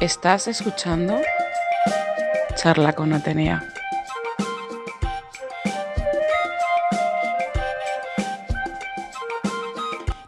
Estás escuchando Charla con Atenea.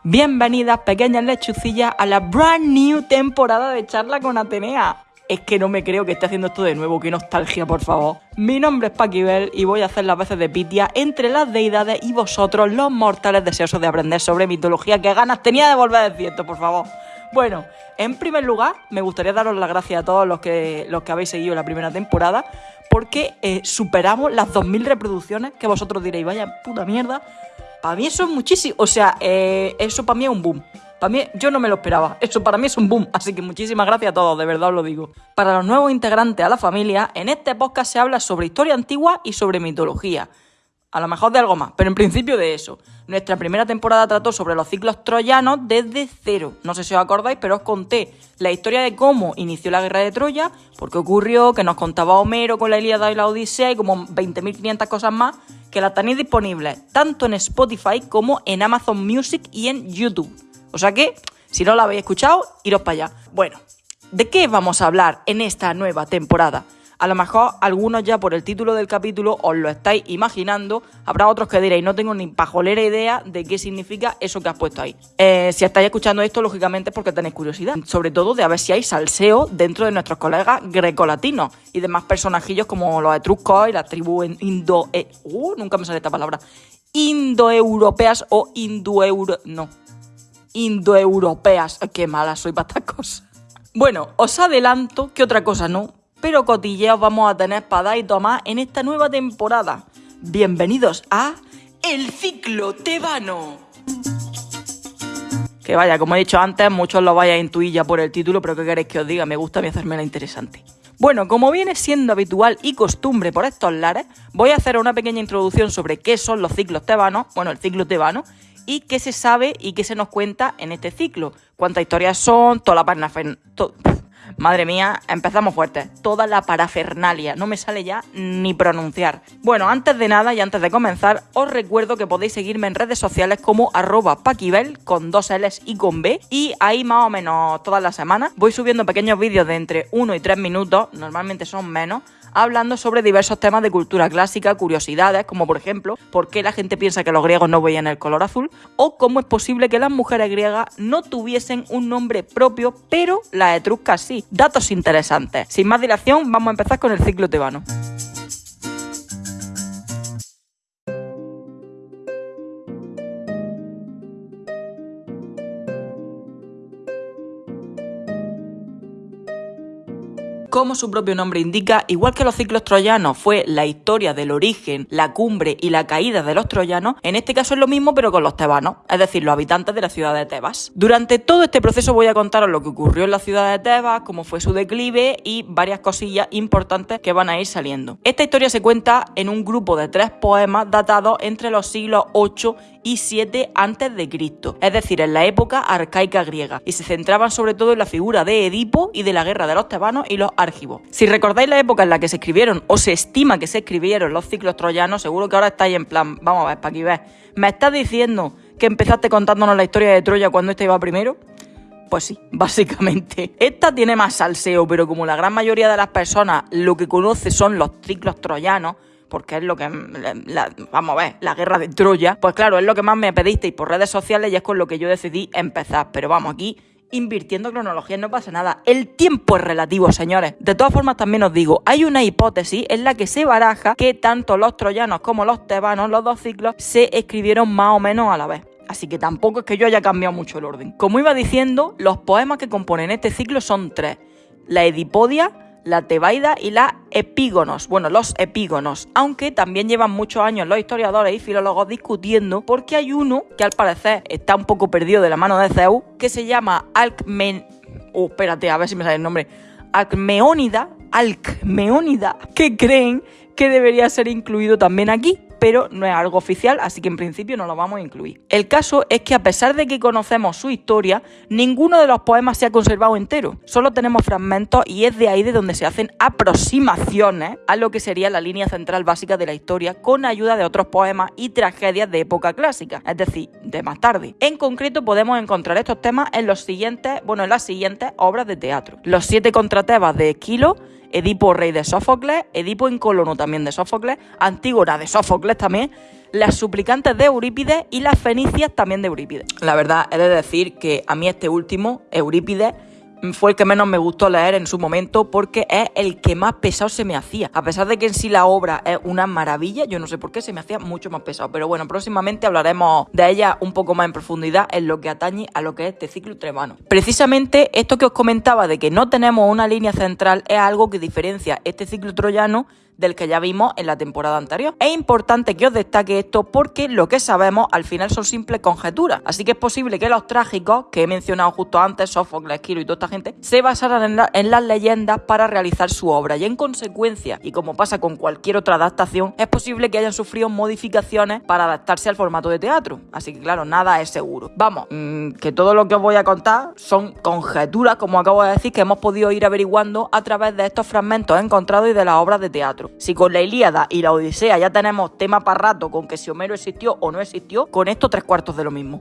Bienvenidas pequeñas lechucillas a la brand new temporada de Charla con Atenea. Es que no me creo que esté haciendo esto de nuevo, qué nostalgia, por favor. Mi nombre es Paquibel y voy a hacer las veces de Pitia entre las deidades y vosotros, los mortales deseosos de aprender sobre mitología. ¿Qué ganas tenía de volver a decir esto, por favor? Bueno, en primer lugar, me gustaría daros las gracias a todos los que, los que habéis seguido la primera temporada, porque eh, superamos las 2.000 reproducciones, que vosotros diréis, vaya puta mierda. Para mí eso es muchísimo, o sea, eh, eso para mí es un boom. Para mí, yo no me lo esperaba. Eso para mí es un boom. Así que muchísimas gracias a todos, de verdad os lo digo. Para los nuevos integrantes a la familia, en este podcast se habla sobre historia antigua y sobre mitología. A lo mejor de algo más, pero en principio de eso. Nuestra primera temporada trató sobre los ciclos troyanos desde cero. No sé si os acordáis, pero os conté la historia de cómo inició la guerra de Troya, por qué ocurrió, que nos contaba Homero con la Ilíada y la Odisea y como 20.500 cosas más, que las tenéis disponibles tanto en Spotify como en Amazon Music y en YouTube. O sea que, si no la habéis escuchado, iros para allá. Bueno, ¿de qué vamos a hablar en esta nueva temporada? A lo mejor algunos ya por el título del capítulo os lo estáis imaginando, habrá otros que diréis, no tengo ni pajolera idea de qué significa eso que has puesto ahí. Eh, si estáis escuchando esto, lógicamente es porque tenéis curiosidad, sobre todo de a ver si hay salseo dentro de nuestros colegas grecolatinos y demás personajillos como los etruscos y las tribus indo... Eh, nunca me sale esta palabra. Indoeuropeas o indoeuro... no. Indoeuropeas. Qué mala soy para estas cosas. Bueno, os adelanto que otra cosa no, pero cotilleos vamos a tener para dar y tomar en esta nueva temporada. Bienvenidos a El Ciclo Tebano. Que vaya, como he dicho antes, muchos lo vais a intuir ya por el título, pero ¿qué queréis que os diga? Me gusta a mí hacerme la interesante. Bueno, como viene siendo habitual y costumbre por estos lares, voy a hacer una pequeña introducción sobre qué son los ciclos tebanos, bueno, el ciclo tebano, y qué se sabe y qué se nos cuenta en este ciclo. Cuántas historias son, toda la parnafen... Madre mía, empezamos fuerte. Toda la parafernalia. No me sale ya ni pronunciar. Bueno, antes de nada y antes de comenzar, os recuerdo que podéis seguirme en redes sociales como arroba paquibel con dos L's y con B. Y ahí más o menos todas las semanas voy subiendo pequeños vídeos de entre 1 y 3 minutos, normalmente son menos, hablando sobre diversos temas de cultura clásica, curiosidades, como por ejemplo, por qué la gente piensa que los griegos no veían el color azul, o cómo es posible que las mujeres griegas no tuviesen un nombre propio, pero las etruscas sí. Datos interesantes. Sin más dilación, vamos a empezar con el ciclo tebano. Como su propio nombre indica, igual que los ciclos troyanos fue la historia del origen, la cumbre y la caída de los troyanos, en este caso es lo mismo pero con los tebanos, es decir, los habitantes de la ciudad de Tebas. Durante todo este proceso voy a contaros lo que ocurrió en la ciudad de Tebas, cómo fue su declive y varias cosillas importantes que van a ir saliendo. Esta historia se cuenta en un grupo de tres poemas datados entre los siglos 8 y 7 antes de Cristo, es decir, en la época arcaica griega, y se centraban sobre todo en la figura de Edipo y de la guerra de los tebanos y los Si recordáis la época en la que se escribieron o se estima que se escribieron los ciclos troyanos, seguro que ahora estáis en plan, vamos a ver, para aquí ves, ¿me estás diciendo que empezaste contándonos la historia de Troya cuando este iba primero? Pues sí, básicamente. Esta tiene más salseo, pero como la gran mayoría de las personas lo que conoce son los ciclos troyanos, porque es lo que, vamos a ver, la guerra de Troya, pues claro, es lo que más me pedisteis por redes sociales y es con lo que yo decidí empezar. Pero vamos, aquí invirtiendo cronología no pasa nada. El tiempo es relativo, señores. De todas formas, también os digo, hay una hipótesis en la que se baraja que tanto los troyanos como los tebanos, los dos ciclos, se escribieron más o menos a la vez. Así que tampoco es que yo haya cambiado mucho el orden. Como iba diciendo, los poemas que componen este ciclo son tres. La Edipodia, la Tebaida y la Epígonos, bueno, los epígonos, aunque también llevan muchos años los historiadores y filólogos discutiendo porque hay uno que al parecer está un poco perdido de la mano de Zeus, que se llama Alcmen... Oh, espérate, a ver si me sale el nombre. Alcmeónida, Alcmeónida, que creen que debería ser incluido también aquí. Pero no es algo oficial, así que en principio no lo vamos a incluir. El caso es que a pesar de que conocemos su historia, ninguno de los poemas se ha conservado entero. Solo tenemos fragmentos y es de ahí de donde se hacen aproximaciones a lo que sería la línea central básica de la historia con ayuda de otros poemas y tragedias de época clásica, es decir, de más tarde. En concreto podemos encontrar estos temas en los siguientes, bueno, en las siguientes obras de teatro. Los siete contratebas de Esquilo, Edipo rey de Sófocles, Edipo en Colono también de Sófocles, Antígona de Sófocles también, las suplicantes de Eurípides y las fenicias también de Eurípides. La verdad, he de decir que a mí este último, Eurípides, fue el que menos me gustó leer en su momento porque es el que más pesado se me hacía. A pesar de que en sí la obra es una maravilla, yo no sé por qué se me hacía mucho más pesado. Pero bueno, próximamente hablaremos de ella un poco más en profundidad en lo que atañe a lo que es este ciclo tremano. Precisamente esto que os comentaba de que no tenemos una línea central es algo que diferencia este ciclo troyano del que ya vimos en la temporada anterior. Es importante que os destaque esto porque lo que sabemos al final son simples conjeturas, así que es posible que los trágicos que he mencionado justo antes, Sófocles, Esquilo y toda esta gente, se basaran en, las leyendas para realizar su obra y en consecuencia, y como pasa con cualquier otra adaptación, es posible que hayan sufrido modificaciones para adaptarse al formato de teatro. Así que claro, nada es seguro. Vamos, mm, que todo lo que os voy a contar son conjeturas, como acabo de decir, que hemos podido ir averiguando a través de estos fragmentos encontrados y de las obras de teatro. Si con la Ilíada y la Odisea ya tenemos tema para rato con que si Homero existió o no existió, con esto tres cuartos de lo mismo.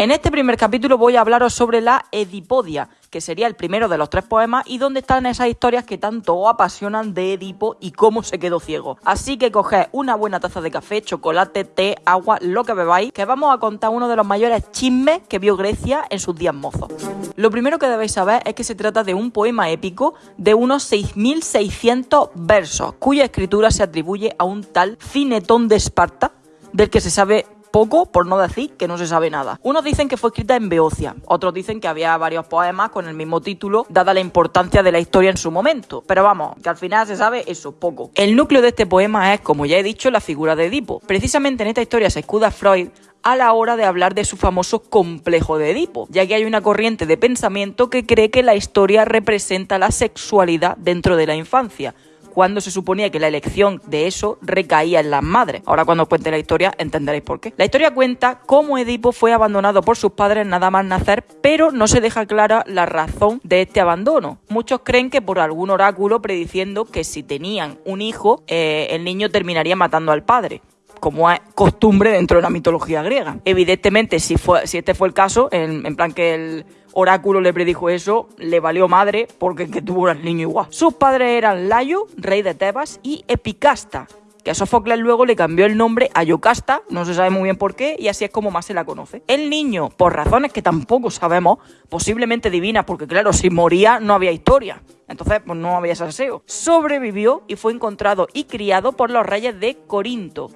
En este primer capítulo voy a hablaros sobre la Edipodia, que sería el primero de los tres poemas y donde están esas historias que tanto apasionan de Edipo y cómo se quedó ciego. Así que coged una buena taza de café, chocolate, té, agua, lo que bebáis, que vamos a contar uno de los mayores chismes que vio Grecia en sus días mozos. Lo primero que debéis saber es que se trata de un poema épico de unos 6.600 versos, cuya escritura se atribuye a un tal Cinetón de Esparta, del que se sabe poco, por no decir que no se sabe nada. Unos dicen que fue escrita en Beocia, otros dicen que había varios poemas con el mismo título, dada la importancia de la historia en su momento. Pero vamos, que al final se sabe eso, poco. El núcleo de este poema es, como ya he dicho, la figura de Edipo. Precisamente en esta historia se escuda Freud a la hora de hablar de su famoso complejo de Edipo, ya que hay una corriente de pensamiento que cree que la historia representa la sexualidad dentro de la infancia, cuando se suponía que la elección de eso recaía en las madres. Ahora cuando os cuente la historia entenderéis por qué. La historia cuenta cómo Edipo fue abandonado por sus padres nada más nacer, pero no se deja clara la razón de este abandono. Muchos creen que por algún oráculo prediciendo que si tenían un hijo, eh, el niño terminaría matando al padre como es costumbre dentro de la mitología griega. Evidentemente, si, fue, si este fue el caso, en, en plan que el, oráculo le predijo eso, le valió madre porque que tuvo un niño igual. Sus padres eran Layo, rey de Tebas, y Epicasta, que a Sófocles luego le cambió el nombre a Yocasta, no se sabe muy bien por qué, y así es como más se la conoce. El niño, por razones que tampoco sabemos, posiblemente divinas, porque claro, si moría no había historia. Entonces, pues no había salseo. Sobrevivió y fue encontrado y criado por los reyes de Corinto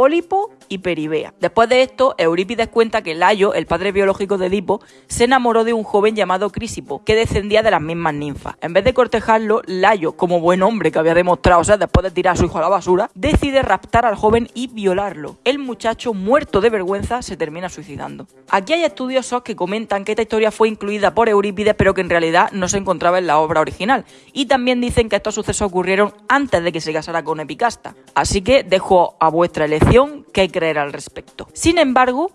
Pólipo y Peribea. Después de esto, Eurípides cuenta que Layo, el padre biológico de Edipo, se enamoró de un joven llamado Crisipo, que descendía de las mismas ninfas. En vez de cortejarlo, Layo, como buen hombre que había demostrado ser después de tirar a su hijo a la basura, decide raptar al joven y violarlo. El muchacho, muerto de vergüenza, se termina suicidando. Aquí hay estudiosos que comentan que esta historia fue incluida por Eurípides, pero que en realidad no se encontraba en la obra original. Y también dicen que estos sucesos ocurrieron antes de que se casara con Epicasta. Así que dejo a vuestra elección que creer al respecto. Sin embargo,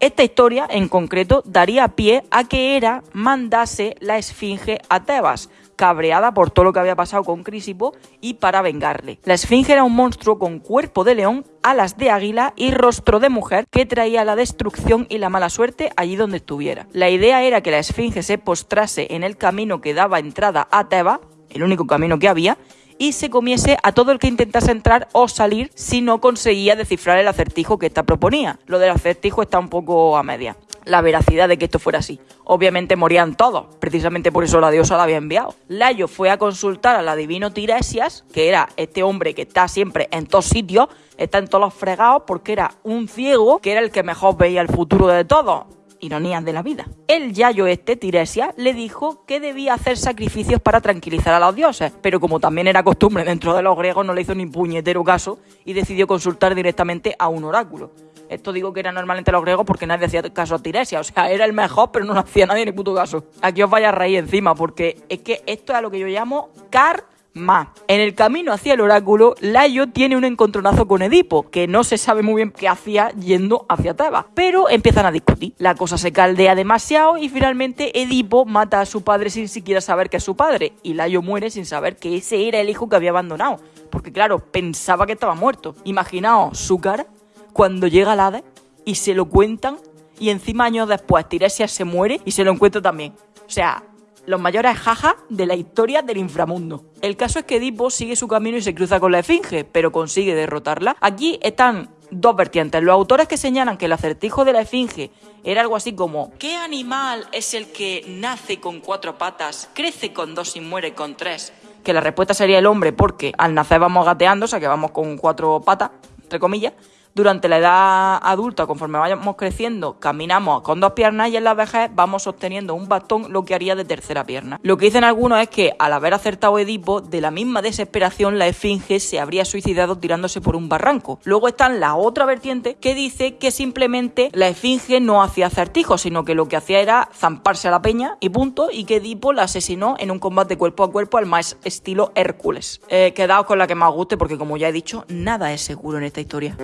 esta historia en concreto daría pie a que Hera mandase la esfinge a Tebas, cabreada por todo lo que había pasado con Crisipo y para vengarle. La esfinge era un monstruo con cuerpo de león, alas de águila y rostro de mujer que traía la destrucción y la mala suerte allí donde estuviera. La idea era que la esfinge se postrase en el camino que daba entrada a Tebas, el único camino que había, y se comiese a todo el que intentase entrar o salir si no conseguía descifrar el acertijo que ésta proponía. Lo del acertijo está un poco a media. La veracidad de que esto fuera así. Obviamente morían todos, precisamente por eso la diosa la había enviado. Layo fue a consultar al adivino Tiresias, que era este hombre que está siempre en todos sitios, está en todos los fregados, porque era un ciego que era el que mejor veía el futuro de todos ironías de la vida. El yayo este, Tiresia, le dijo que debía hacer sacrificios para tranquilizar a los dioses, pero como también era costumbre dentro de los griegos, no le hizo ni puñetero caso y decidió consultar directamente a un oráculo. Esto digo que era normalmente los griegos porque nadie hacía caso a Tiresia. O sea, era el mejor, pero no lo hacía nadie ni puto caso. Aquí os vaya a reír encima, porque es que esto es a lo que yo llamo car más. En el camino hacia el oráculo, Layo tiene un encontronazo con Edipo, que no se sabe muy bien qué hacía yendo hacia Tebas, pero empiezan a discutir. La cosa se caldea demasiado y finalmente Edipo mata a su padre sin siquiera saber que es su padre, y Layo muere sin saber que ese era el hijo que había abandonado, porque claro, pensaba que estaba muerto. Imaginaos su cara cuando llega al Hades y se lo cuentan y encima años después Tiresias se muere y se lo encuentra también. O sea, los mayores jajas de la historia del inframundo. El caso es que Edipo sigue su camino y se cruza con la Esfinge, pero consigue derrotarla. Aquí están dos vertientes. Los autores que señalan que el acertijo de la Esfinge era algo así como ¿Qué animal es el que nace con cuatro patas, crece con dos y muere con tres? Que la respuesta sería el hombre porque al nacer vamos gateando, o sea que vamos con cuatro patas, entre comillas, durante la edad adulta, conforme vayamos creciendo, caminamos con dos piernas y en la vejez vamos sosteniendo un bastón, lo que haría de tercera pierna. Lo que dicen algunos es que al haber acertado Edipo, de la misma desesperación la esfinge se habría suicidado tirándose por un barranco. Luego está la otra vertiente que dice que simplemente la esfinge no hacía acertijos, sino que lo que hacía era zamparse a la peña y punto, y que Edipo la asesinó en un combate cuerpo a cuerpo al más estilo Hércules. Eh, quedaos con la que más guste porque como ya he dicho, nada es seguro en esta historia.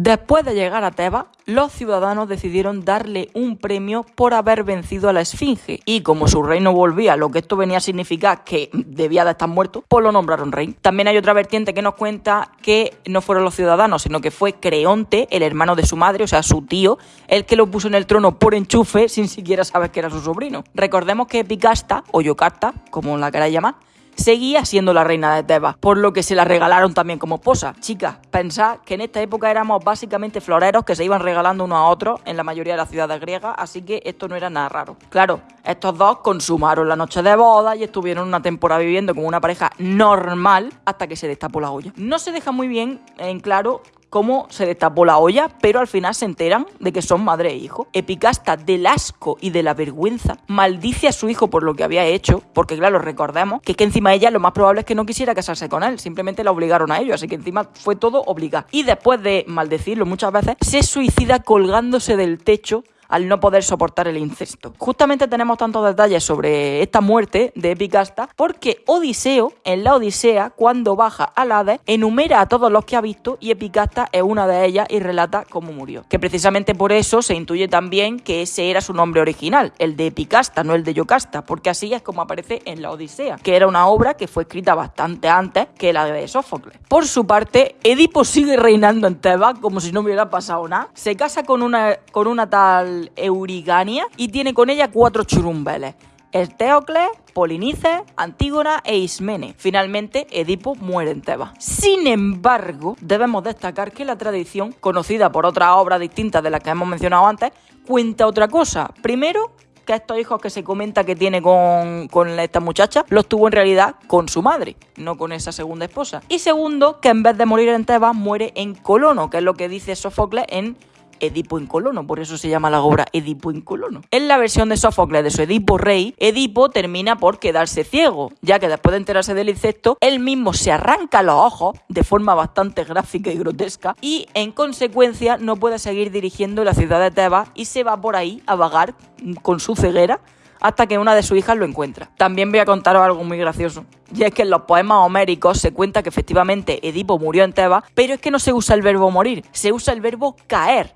Después de llegar a Tebas, los ciudadanos decidieron darle un premio por haber vencido a la Esfinge, y como su reino volvía, lo que esto venía a significar que debía de estar muerto, pues lo nombraron rey. También hay otra vertiente que nos cuenta que no fueron los ciudadanos, sino que fue Creonte, el hermano de su madre, o sea, su tío, el que lo puso en el trono por enchufe sin siquiera saber que era su sobrino. Recordemos que Epicasta, o Yocarta, como la queráis llamar, seguía siendo la reina de Tebas, por lo que se la regalaron también como esposa. Chicas, pensad que en esta época éramos básicamente floreros que se iban regalando unos a otros en la mayoría de las ciudades griegas, así que esto no era nada raro. Claro, estos dos consumaron la noche de boda y estuvieron una temporada viviendo como una pareja normal hasta que se destapó la olla. No se deja muy bien en claro cómo se destapó la olla, pero al final se enteran de que son madre e hijo. Epicasta, del asco y de la vergüenza, maldice a su hijo por lo que había hecho, porque claro, recordemos que, que encima ella lo más probable es que no quisiera casarse con él, simplemente la obligaron a ello, así que encima fue todo obligado. Y después de maldecirlo muchas veces, se suicida colgándose del techo al no poder soportar el incesto. Justamente tenemos tantos detalles sobre esta muerte de Epicasta porque Odiseo, en la Odisea, cuando baja al Hades, enumera a todos los que ha visto y Epicasta es una de ellas y relata cómo murió. Que precisamente por eso se intuye también que ese era su nombre original, el de Epicasta, no el de Yocasta, porque así es como aparece en la Odisea, que era una obra que fue escrita bastante antes que la de Sófocles. Por su parte, Edipo sigue reinando en Tebas como si no hubiera pasado nada. Se casa con una, con una tal Eurigania y tiene con ella cuatro churumbeles. Estéocles, Polinices, Antígona e Ismene. Finalmente, Edipo muere en Tebas. Sin embargo, debemos destacar que la tradición, conocida por otras obras distintas de las que hemos mencionado antes, cuenta otra cosa. Primero, que estos hijos que se comenta que tiene con, con, esta muchacha, los tuvo en realidad con su madre, no con esa segunda esposa. Y segundo, que en vez de morir en Tebas, muere en Colono, que es lo que dice Sófocles en Edipo en Colono, por eso se llama la obra Edipo en Colono. En la versión de Sófocles de su Edipo Rey, Edipo termina por quedarse ciego, ya que después de enterarse del insecto, él mismo se arranca los ojos de forma bastante gráfica y grotesca y en consecuencia no puede seguir dirigiendo la ciudad de Tebas y se va por ahí a vagar con su ceguera hasta que una de sus hijas lo encuentra. También voy a contaros algo muy gracioso. Y es que en los poemas homéricos se cuenta que efectivamente Edipo murió en Tebas, pero es que no se usa el verbo morir, se usa el verbo caer.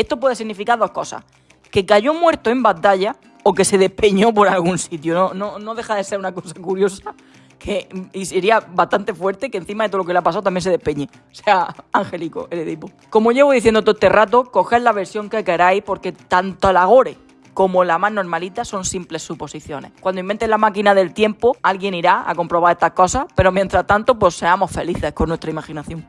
Esto puede significar dos cosas. Que cayó muerto en batalla o que se despeñó por algún sitio. No, no, no deja de ser una cosa curiosa. Que, y sería bastante fuerte que encima de todo lo que le ha pasado también se despeñe. O sea, angélico el Edipo. Como llevo diciendo todo este rato, coged la versión que queráis porque tanto la gore como la más normalita son simples suposiciones. Cuando inventen la máquina del tiempo, alguien irá a comprobar estas cosas, pero mientras tanto, pues seamos felices con nuestra imaginación.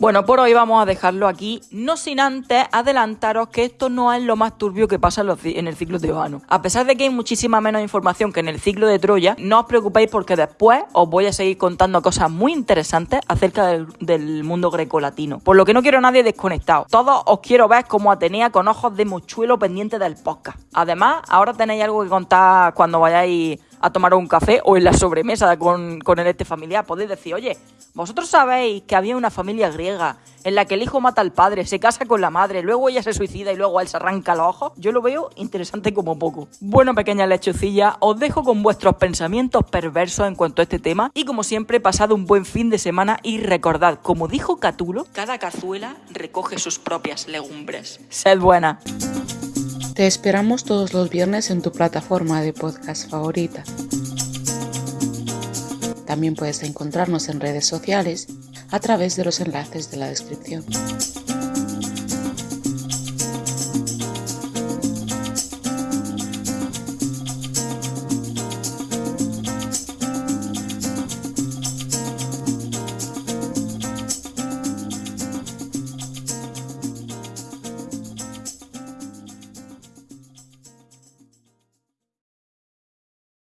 Bueno, por hoy vamos a dejarlo aquí, no sin antes adelantaros que esto no es lo más turbio que pasa en, el ciclo tebano. A pesar de que hay muchísima menos información que en el ciclo de Troya, no os preocupéis porque después os voy a seguir contando cosas muy interesantes acerca del, del mundo grecolatino. Por lo que no quiero a nadie desconectado. Todos os quiero ver como Atenea con ojos de mochuelo pendiente del podcast. Además, ahora tenéis algo que contar cuando vayáis a tomar un café o en la sobremesa con, con el este familiar. Podéis decir, oye, vosotros sabéis que había una familia griega en la que el hijo mata al padre, se casa con la madre, luego ella se suicida y luego él se arranca los ojos. Yo lo veo interesante como poco. Bueno, pequeña lechucilla, os dejo con vuestros pensamientos perversos en cuanto a este tema y como siempre, pasad un buen fin de semana y recordad, como dijo Catulo, cada cazuela recoge sus propias legumbres. Sed buena. Te esperamos todos los viernes en tu plataforma de podcast favorita. También puedes encontrarnos en redes sociales a través de los enlaces de la descripción.